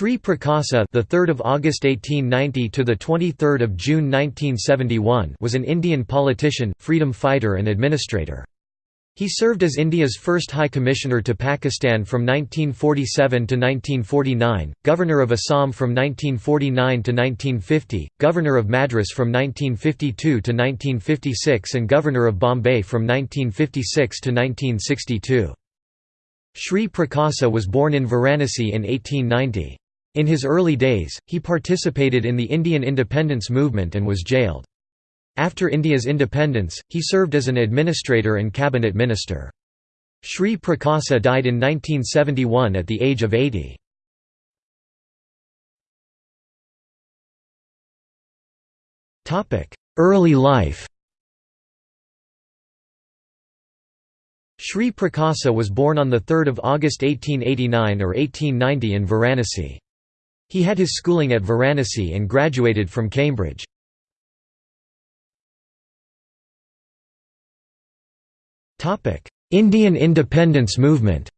Shri Prakasa, the 3rd of August 1890 to the 23rd of June 1971, was an Indian politician, freedom fighter and administrator. He served as India's first High Commissioner to Pakistan from 1947 to 1949, Governor of Assam from 1949 to 1950, Governor of Madras from 1952 to 1956 and Governor of Bombay from 1956 to 1962. Sri Prakasa was born in Varanasi in 1890. In his early days, he participated in the Indian independence movement and was jailed. After India's independence, he served as an administrator and cabinet minister. Sri Prakasa died in 1971 at the age of 80. Early life Sri Prakasa was born on 3 August 1889 or 1890 in Varanasi. He had his schooling at Varanasi and graduated from Cambridge. Indian independence movement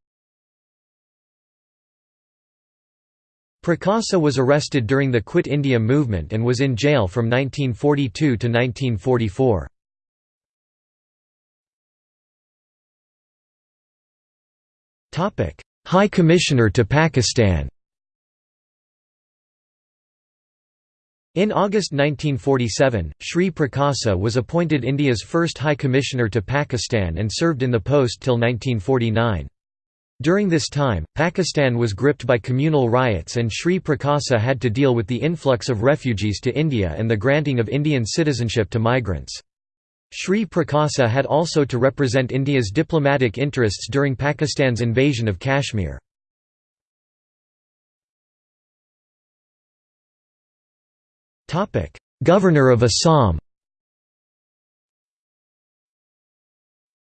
Prakasa was arrested during the Quit India movement and was in jail from 1942 to 1944. High Commissioner to Pakistan In August 1947, Sri Prakasa was appointed India's first High Commissioner to Pakistan and served in the post till 1949. During this time, Pakistan was gripped by communal riots and Sri Prakasa had to deal with the influx of refugees to India and the granting of Indian citizenship to migrants. Sri Prakasa had also to represent India's diplomatic interests during Pakistan's invasion of Kashmir. Governor of Assam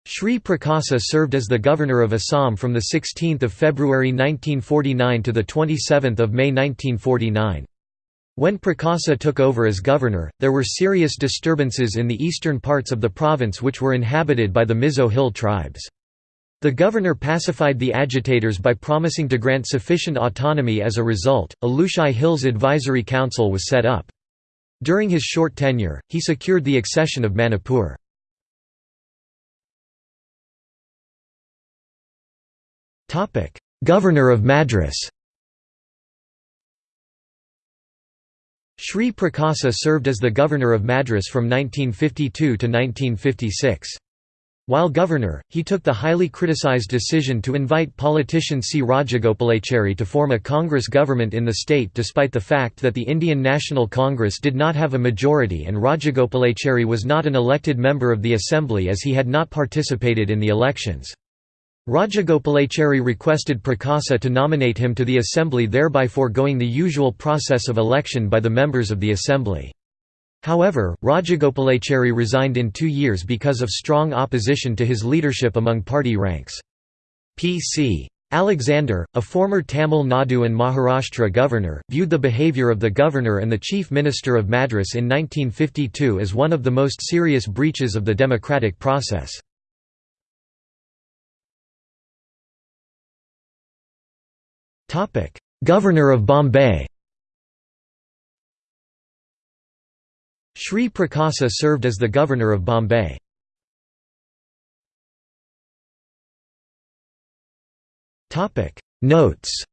Sri Prakasa served as the Governor of Assam from 16 February 1949 to 27 May 1949. When Prakasa took over as governor, there were serious disturbances in the eastern parts of the province which were inhabited by the Mizo Hill tribes. The governor pacified the agitators by promising to grant sufficient autonomy as a result, a Lushai Hills Advisory Council was set up. During his short tenure, he secured the accession of Manipur. Governor of Madras Sri Prakasa served as the governor of Madras from 1952 to 1956. While governor, he took the highly criticized decision to invite politician C. Rajagopalachari to form a Congress government in the state despite the fact that the Indian National Congress did not have a majority and Rajagopalachari was not an elected member of the assembly as he had not participated in the elections. Rajagopalachari requested Prakasa to nominate him to the assembly thereby foregoing the usual process of election by the members of the assembly. However, Rajagopalachari resigned in two years because of strong opposition to his leadership among party ranks. P.C. Alexander, a former Tamil Nadu and Maharashtra governor, viewed the behaviour of the governor and the chief minister of Madras in 1952 as one of the most serious breaches of the democratic process. Governor of Bombay Sri Prakasa served as the Governor of Bombay. Notes